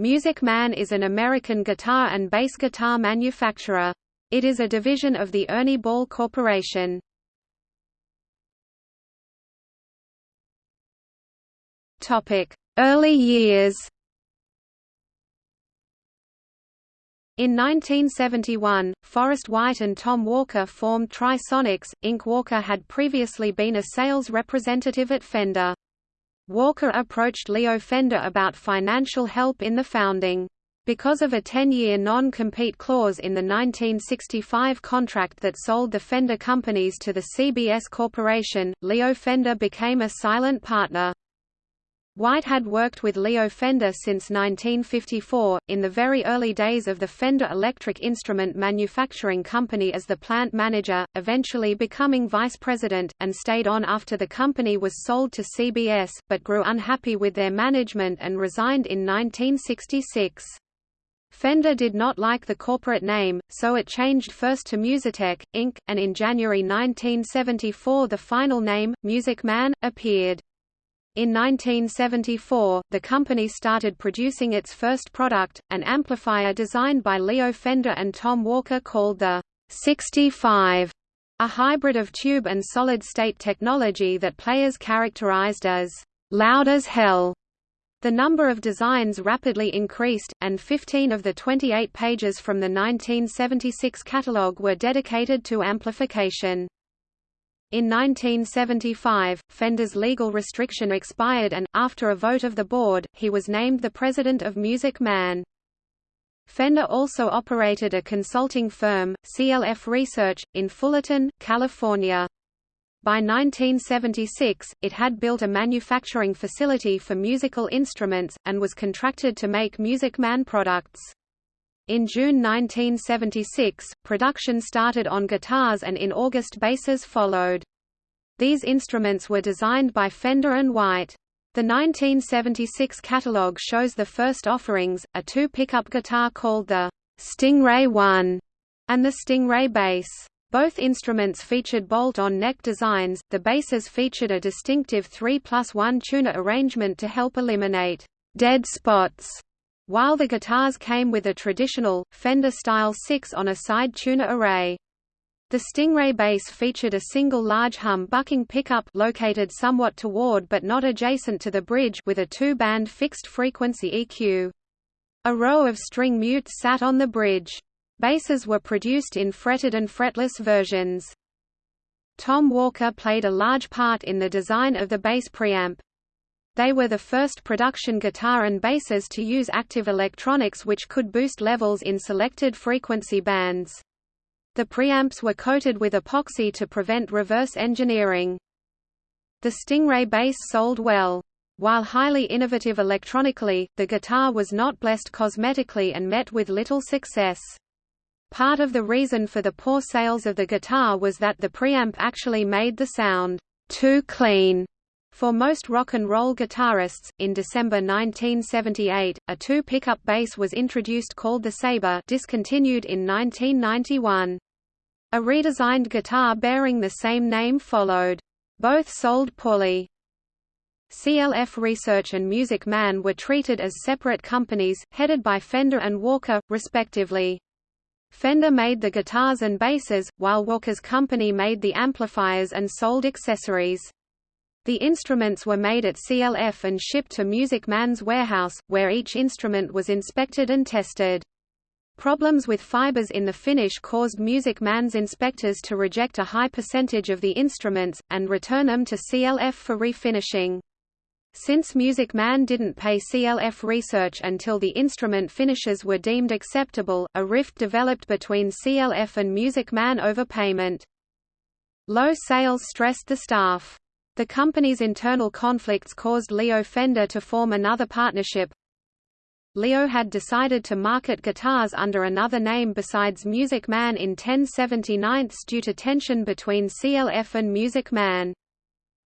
Music Man is an American guitar and bass guitar manufacturer. It is a division of the Ernie Ball Corporation. Early years In 1971, Forrest White and Tom Walker formed Trisonics, Inc. Walker had previously been a sales representative at Fender. Walker approached Leo Fender about financial help in the founding. Because of a 10-year non-compete clause in the 1965 contract that sold the Fender companies to the CBS Corporation, Leo Fender became a silent partner. White had worked with Leo Fender since 1954, in the very early days of the Fender Electric Instrument Manufacturing Company as the plant manager, eventually becoming vice president, and stayed on after the company was sold to CBS, but grew unhappy with their management and resigned in 1966. Fender did not like the corporate name, so it changed first to Musitech, Inc., and in January 1974 the final name, Music Man, appeared. In 1974, the company started producing its first product, an amplifier designed by Leo Fender and Tom Walker called the 65, a hybrid of tube and solid-state technology that players characterized as loud as hell. The number of designs rapidly increased, and 15 of the 28 pages from the 1976 catalog were dedicated to amplification. In 1975, Fender's legal restriction expired and, after a vote of the board, he was named the president of Music Man. Fender also operated a consulting firm, CLF Research, in Fullerton, California. By 1976, it had built a manufacturing facility for musical instruments, and was contracted to make Music Man products. In June 1976, production started on guitars and in August basses followed. These instruments were designed by Fender and White. The 1976 catalog shows the first offerings, a two-pickup guitar called the Stingray 1 and the Stingray bass. Both instruments featured bolt-on neck designs, the basses featured a distinctive 3 plus 1 tuner arrangement to help eliminate dead spots while the guitars came with a traditional, Fender-style 6 on a side tuner array. The Stingray bass featured a single large hum-bucking pickup located somewhat toward but not adjacent to the bridge with a two-band fixed-frequency EQ. A row of string mutes sat on the bridge. Basses were produced in fretted and fretless versions. Tom Walker played a large part in the design of the bass preamp. They were the first production guitar and basses to use active electronics which could boost levels in selected frequency bands. The preamps were coated with epoxy to prevent reverse engineering. The Stingray bass sold well. While highly innovative electronically, the guitar was not blessed cosmetically and met with little success. Part of the reason for the poor sales of the guitar was that the preamp actually made the sound too clean for most rock and roll guitarists, in December 1978, a two-pickup bass was introduced called the Sabre discontinued in 1991. A redesigned guitar bearing the same name followed. Both sold poorly. CLF Research and Music Man were treated as separate companies, headed by Fender and Walker, respectively. Fender made the guitars and basses, while Walker's company made the amplifiers and sold accessories. The instruments were made at CLF and shipped to Music Man's warehouse, where each instrument was inspected and tested. Problems with fibers in the finish caused Music Man's inspectors to reject a high percentage of the instruments, and return them to CLF for refinishing. Since Music Man didn't pay CLF research until the instrument finishes were deemed acceptable, a rift developed between CLF and Music Man over payment. Low sales stressed the staff. The company's internal conflicts caused Leo Fender to form another partnership. Leo had decided to market guitars under another name besides Music Man in 1079 due to tension between CLF and Music Man.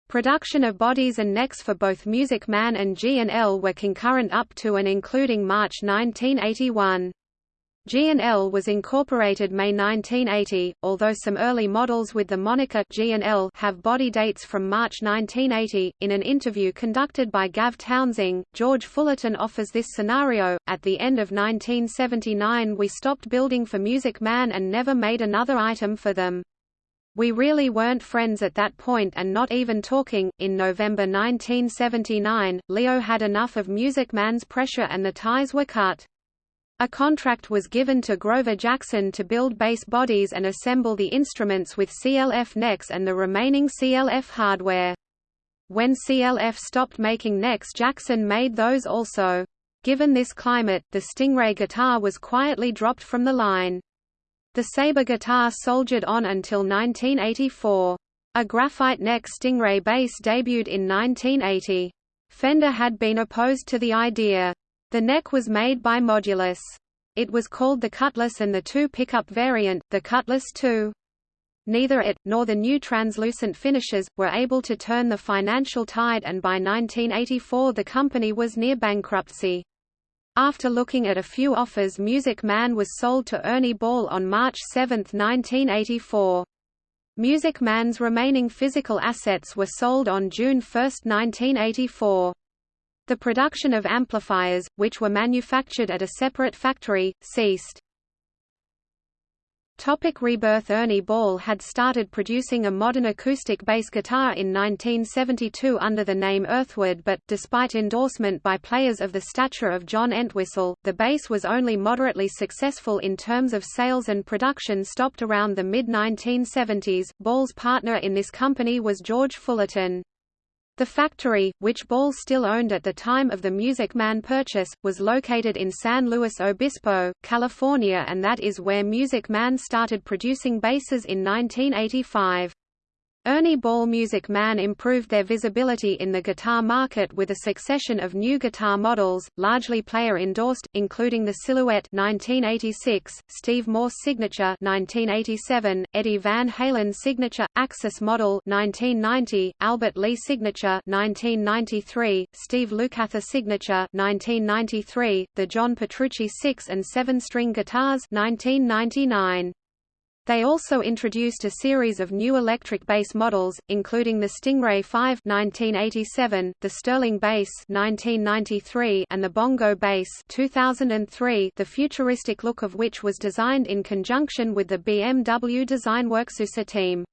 Production of bodies and necks for both Music Man and G&L were concurrent up to and including March 1981. G&L was incorporated May 1980, although some early models with the moniker G&L have body dates from March 1980. In an interview conducted by Gav Townsing, George Fullerton offers this scenario: At the end of 1979, we stopped building for Music Man and never made another item for them. We really weren't friends at that point and not even talking. In November 1979, Leo had enough of Music Man's pressure and the ties were cut. A contract was given to Grover Jackson to build bass bodies and assemble the instruments with CLF necks and the remaining CLF hardware. When CLF stopped making necks Jackson made those also. Given this climate, the Stingray guitar was quietly dropped from the line. The Sabre guitar soldiered on until 1984. A graphite neck Stingray bass debuted in 1980. Fender had been opposed to the idea. The neck was made by Modulus. It was called the Cutlass and the two pickup variant, the Cutlass II. Neither it, nor the new translucent finishes, were able to turn the financial tide and by 1984 the company was near bankruptcy. After looking at a few offers Music Man was sold to Ernie Ball on March 7, 1984. Music Man's remaining physical assets were sold on June 1, 1984. The production of amplifiers, which were manufactured at a separate factory, ceased. Topic rebirth Ernie Ball had started producing a modern acoustic bass guitar in 1972 under the name Earthwood but, despite endorsement by players of the stature of John Entwistle, the bass was only moderately successful in terms of sales and production stopped around the mid-1970s. Ball's partner in this company was George Fullerton. The factory, which Ball still owned at the time of the Music Man purchase, was located in San Luis Obispo, California and that is where Music Man started producing basses in 1985. Ernie Ball Music Man improved their visibility in the guitar market with a succession of new guitar models, largely player-endorsed, including the Silhouette 1986, Steve Morse Signature 1987, Eddie Van Halen Signature, Axis Model 1990, Albert Lee Signature 1993, Steve Lukather Signature 1993, the John Petrucci 6 and 7-string guitars 1999. They also introduced a series of new electric bass models, including the Stingray 5 1987, the Sterling Bass 1993, and the Bongo Bass 2003, the futuristic look of which was designed in conjunction with the BMW Designworks USA team.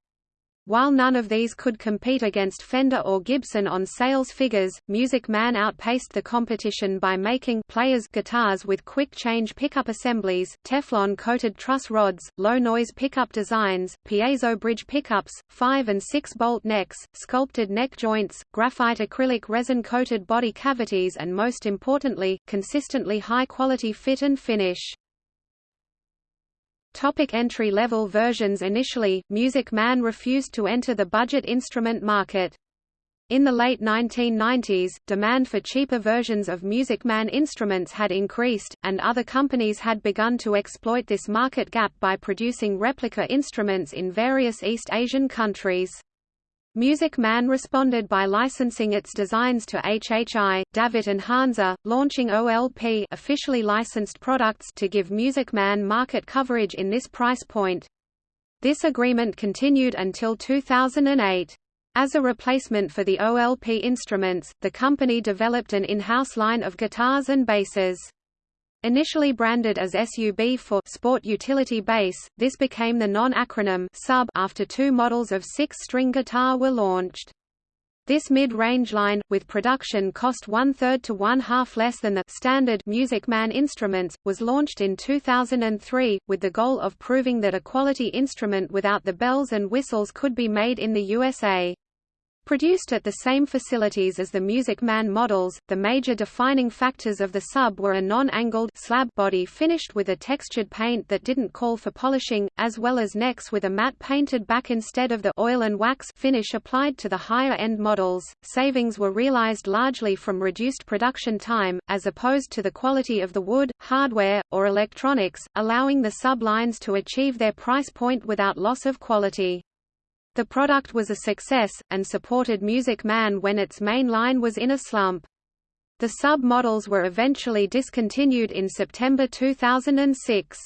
While none of these could compete against Fender or Gibson on sales figures, Music Man outpaced the competition by making players guitars with quick-change pickup assemblies, Teflon-coated truss rods, low-noise pickup designs, piezo bridge pickups, 5 and 6-bolt necks, sculpted neck joints, graphite acrylic resin-coated body cavities and most importantly, consistently high-quality fit and finish. Topic entry-level versions Initially, Music Man refused to enter the budget instrument market. In the late 1990s, demand for cheaper versions of Music Man instruments had increased, and other companies had begun to exploit this market gap by producing replica instruments in various East Asian countries. Music Man responded by licensing its designs to HHI, Davitt and Hanser, launching OLP officially licensed products to give Music Man market coverage in this price point. This agreement continued until 2008. As a replacement for the OLP instruments, the company developed an in-house line of guitars and basses. Initially branded as SUB for Sport Utility Bass, this became the non-acronym SUB after two models of six-string guitar were launched. This mid-range line, with production cost one-third to one-half less than the standard Music Man instruments, was launched in 2003, with the goal of proving that a quality instrument without the bells and whistles could be made in the USA. Produced at the same facilities as the Music Man models, the major defining factors of the sub were a non-angled slab body finished with a textured paint that didn't call for polishing, as well as necks with a matte painted back instead of the oil and wax finish applied to the higher-end models. Savings were realized largely from reduced production time, as opposed to the quality of the wood, hardware, or electronics, allowing the sub-lines to achieve their price point without loss of quality. The product was a success, and supported Music Man when its main line was in a slump. The sub-models were eventually discontinued in September 2006.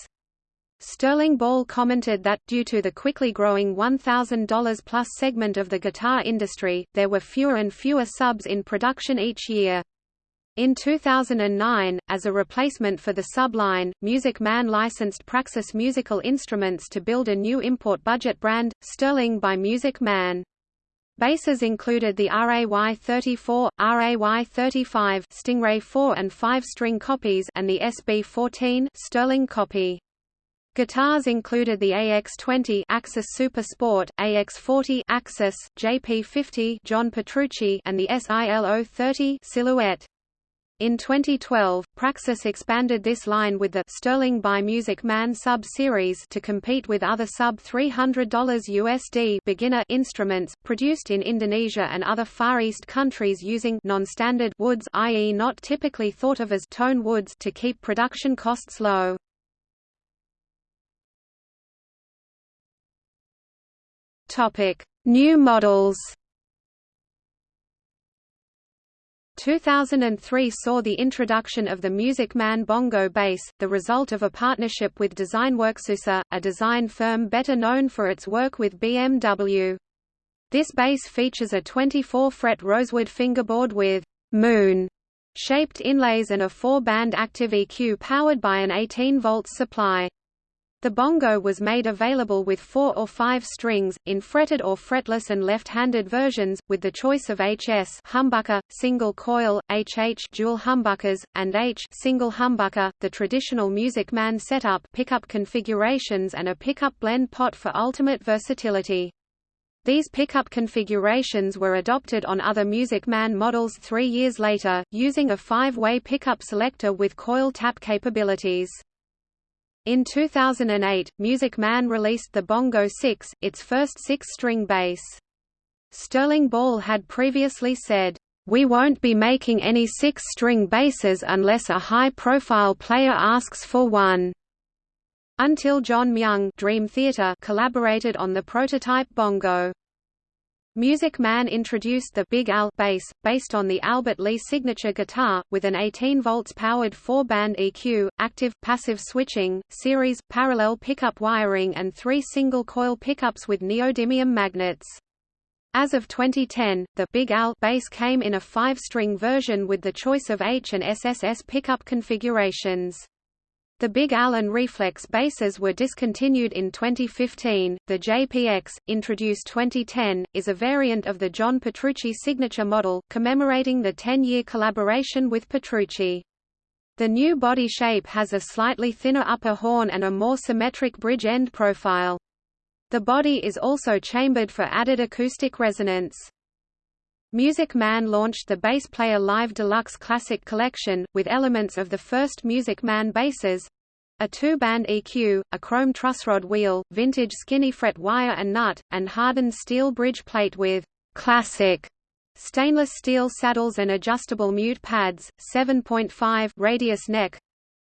Sterling Ball commented that, due to the quickly growing $1,000 plus segment of the guitar industry, there were fewer and fewer subs in production each year. In 2009, as a replacement for the subline, Music Man licensed Praxis Musical Instruments to build a new import budget brand, Sterling by Music Man. Basses included the RAY-34, RAY-35 Stingray 4 and 5 string copies and the SB-14 Sterling copy. Guitars included the AX20 Axis Super Sport, AX40 Axis, JP50 John Petrucci and the SIL-030 Silhouette. In 2012, Praxis expanded this line with the Sterling by Music Man sub-series to compete with other sub-$300 USD beginner instruments, produced in Indonesia and other Far East countries using non-standard woods i.e. not typically thought of as tone woods to keep production costs low. New models 2003 saw the introduction of the Music Man bongo bass, the result of a partnership with Designworksusa, a design firm better known for its work with BMW. This bass features a 24-fret rosewood fingerboard with «moon» shaped inlays and a four-band active EQ powered by an 18-volt supply. The bongo was made available with four or five strings, in fretted or fretless and left-handed versions, with the choice of HS humbucker, single coil, HH dual humbuckers, and H single humbucker, the traditional Music Man setup pickup configurations and a pickup blend pot for ultimate versatility. These pickup configurations were adopted on other Music Man models three years later, using a five-way pickup selector with coil tap capabilities. In 2008, Music Man released the Bongo 6, its first six-string bass. Sterling Ball had previously said, "We won't be making any six-string basses unless a high-profile player asks for one." Until John Myung Dream Theater collaborated on the prototype bongo. Music Man introduced the Big Al bass, based on the Albert Lee signature guitar, with an 18 volts powered four-band EQ, active, passive switching, series, parallel pickup wiring and three single-coil pickups with neodymium magnets. As of 2010, the Big Al bass came in a five-string version with the choice of H and SSS pickup configurations. The Big Al and Reflex basses were discontinued in 2015. The JPX, introduced 2010, is a variant of the John Petrucci signature model, commemorating the 10-year collaboration with Petrucci. The new body shape has a slightly thinner upper horn and a more symmetric bridge end profile. The body is also chambered for added acoustic resonance. Music Man launched the Bass Player Live Deluxe Classic Collection, with elements of the first Music Man basses a two-band EQ, a chrome trussrod wheel, vintage skinny fret wire and nut, and hardened steel bridge plate with «classic» stainless steel saddles and adjustable mute pads, 7.5 radius neck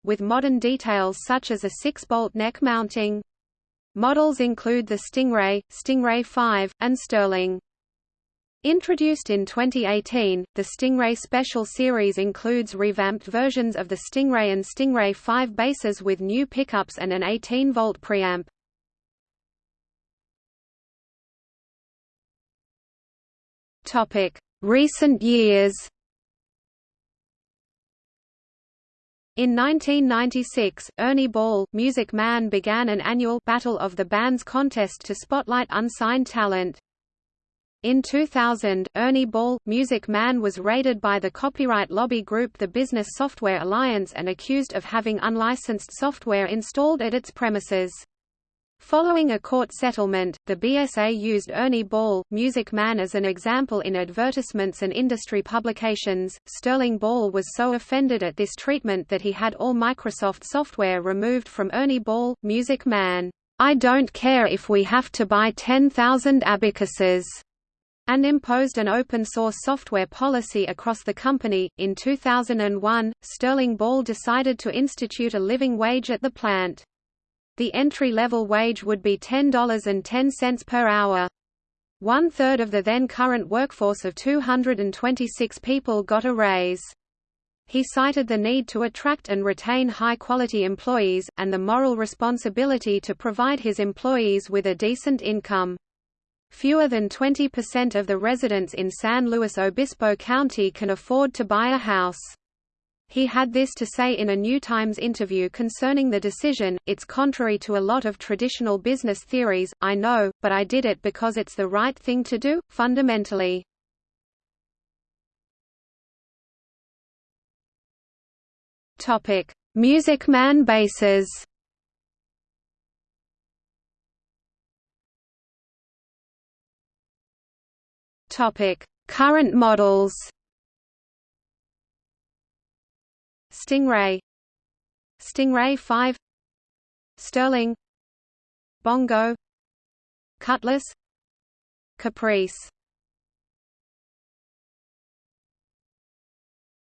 with modern details such as a 6-bolt neck mounting. Models include the Stingray, Stingray 5, and Sterling. Introduced in 2018, the Stingray Special Series includes revamped versions of the Stingray and Stingray 5 basses with new pickups and an 18-volt preamp. Recent years. In 1996, Ernie Ball, Music Man began an annual Battle of the Bands contest to spotlight unsigned talent. In 2000, Ernie Ball, Music Man was raided by the copyright lobby group the Business Software Alliance and accused of having unlicensed software installed at its premises. Following a court settlement, the BSA used Ernie Ball, Music Man as an example in advertisements and industry publications. Sterling Ball was so offended at this treatment that he had all Microsoft software removed from Ernie Ball, Music Man. I don't care if we have to buy 10,000 abacuses and imposed an open-source software policy across the company. In 2001, Sterling Ball decided to institute a living wage at the plant. The entry-level wage would be $10.10 per hour. One-third of the then current workforce of 226 people got a raise. He cited the need to attract and retain high-quality employees, and the moral responsibility to provide his employees with a decent income. Fewer than 20% of the residents in San Luis Obispo County can afford to buy a house. He had this to say in a New Times interview concerning the decision, it's contrary to a lot of traditional business theories, I know, but I did it because it's the right thing to do, fundamentally. Music Man basses Topic: Current models. Stingray, Stingray 5, Sterling, Bongo, Cutlass, Caprice.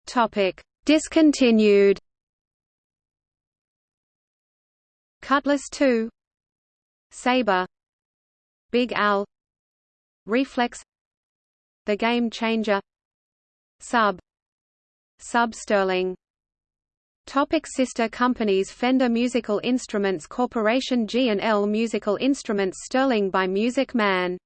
Topic: Discontinued. Cutlass 2, Sabre, Big Al, Reflex the Game Changer. Sub. Sub Sterling. Topic sister companies Fender Musical Instruments Corporation G&L Musical Instruments Sterling by Music Man